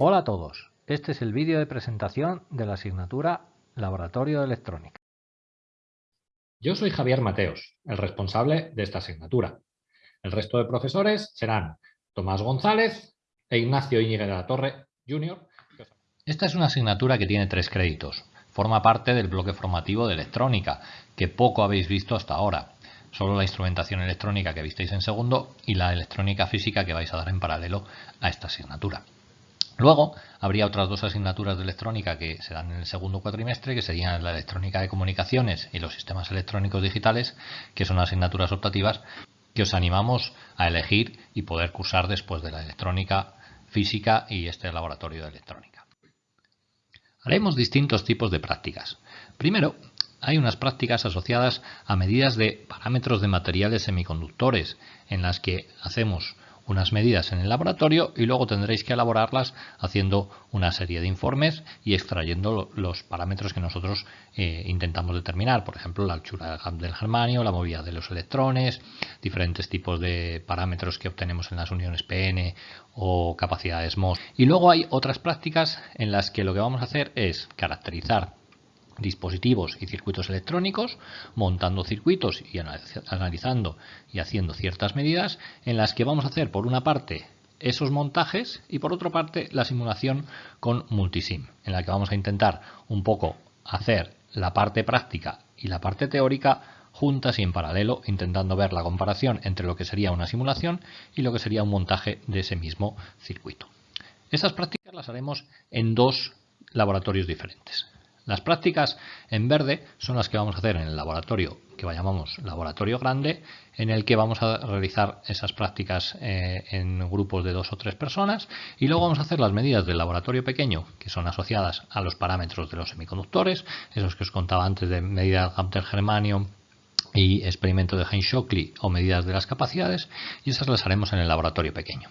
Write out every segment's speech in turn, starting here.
Hola a todos, este es el vídeo de presentación de la asignatura Laboratorio de Electrónica. Yo soy Javier Mateos, el responsable de esta asignatura. El resto de profesores serán Tomás González e Ignacio Íñigue de la Torre, Jr. Esta es una asignatura que tiene tres créditos. Forma parte del bloque formativo de electrónica, que poco habéis visto hasta ahora. Solo la instrumentación electrónica que visteis en segundo y la electrónica física que vais a dar en paralelo a esta asignatura. Luego habría otras dos asignaturas de electrónica que se dan en el segundo cuatrimestre, que serían la electrónica de comunicaciones y los sistemas electrónicos digitales, que son asignaturas optativas que os animamos a elegir y poder cursar después de la electrónica física y este laboratorio de electrónica. Haremos distintos tipos de prácticas. Primero, hay unas prácticas asociadas a medidas de parámetros de materiales semiconductores, en las que hacemos unas medidas en el laboratorio y luego tendréis que elaborarlas haciendo una serie de informes y extrayendo los parámetros que nosotros eh, intentamos determinar, por ejemplo la anchura del germanio, la movilidad de los electrones, diferentes tipos de parámetros que obtenemos en las uniones PN o capacidades MOS. Y luego hay otras prácticas en las que lo que vamos a hacer es caracterizar dispositivos y circuitos electrónicos, montando circuitos y analizando y haciendo ciertas medidas en las que vamos a hacer por una parte esos montajes y por otra parte la simulación con multisim, en la que vamos a intentar un poco hacer la parte práctica y la parte teórica juntas y en paralelo, intentando ver la comparación entre lo que sería una simulación y lo que sería un montaje de ese mismo circuito. Esas prácticas las haremos en dos laboratorios diferentes. Las prácticas en verde son las que vamos a hacer en el laboratorio que llamamos laboratorio grande, en el que vamos a realizar esas prácticas eh, en grupos de dos o tres personas y luego vamos a hacer las medidas del laboratorio pequeño que son asociadas a los parámetros de los semiconductores, esos que os contaba antes de medida del germanio y experimento de Heinz-Shockley o medidas de las capacidades y esas las haremos en el laboratorio pequeño.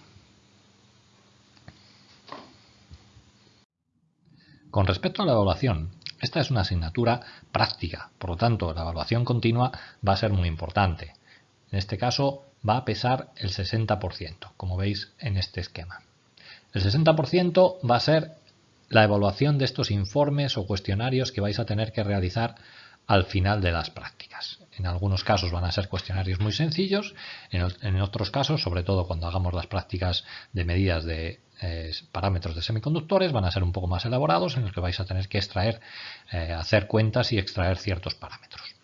Con respecto a la evaluación, esta es una asignatura práctica, por lo tanto la evaluación continua va a ser muy importante. En este caso va a pesar el 60%, como veis en este esquema. El 60% va a ser la evaluación de estos informes o cuestionarios que vais a tener que realizar al final de las prácticas. En algunos casos van a ser cuestionarios muy sencillos, en, otros casos, sobre todo cuando hagamos las prácticas de medidas de eh, parámetros de semiconductores, van a ser un poco más elaborados en los que vais a tener que extraer, eh, hacer cuentas y extraer ciertos parámetros.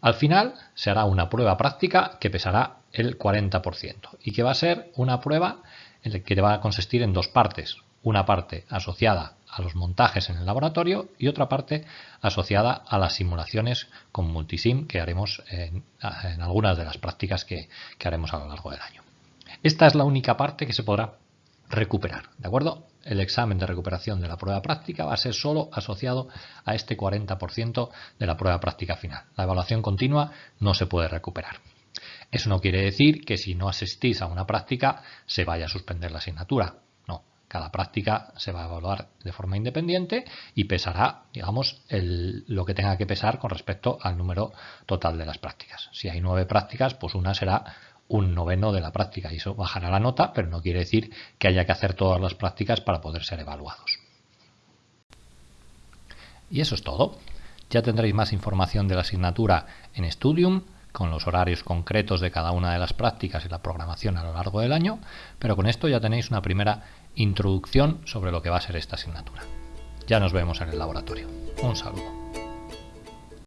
Al final se hará una prueba práctica que pesará el 40% y que va a ser una prueba que va a consistir en dos partes. Una parte asociada a los montajes en el laboratorio y otra parte asociada a las simulaciones con multisim que haremos en, algunas de las prácticas que, que haremos a lo largo del año. Esta es la única parte que se podrá recuperar, ¿de acuerdo? El examen de recuperación de la prueba práctica va a ser solo asociado a este 40% de la prueba práctica final. La evaluación continua no se puede recuperar. Eso no quiere decir que si no asistís a una práctica se vaya a suspender la asignatura. Cada práctica se va a evaluar de forma independiente y pesará, digamos, lo que tenga que pesar con respecto al número total de las prácticas. Si hay nueve prácticas, pues una será un noveno de la práctica y eso bajará la nota, pero no quiere decir que haya que hacer todas las prácticas para poder ser evaluados. Y eso es todo. Ya tendréis más información de la asignatura en Studium, con los horarios concretos de cada una de las prácticas y la programación a lo largo del año, pero con esto ya tenéis una primera introducción sobre lo que va a ser esta asignatura. Ya nos vemos en el laboratorio. Un saludo.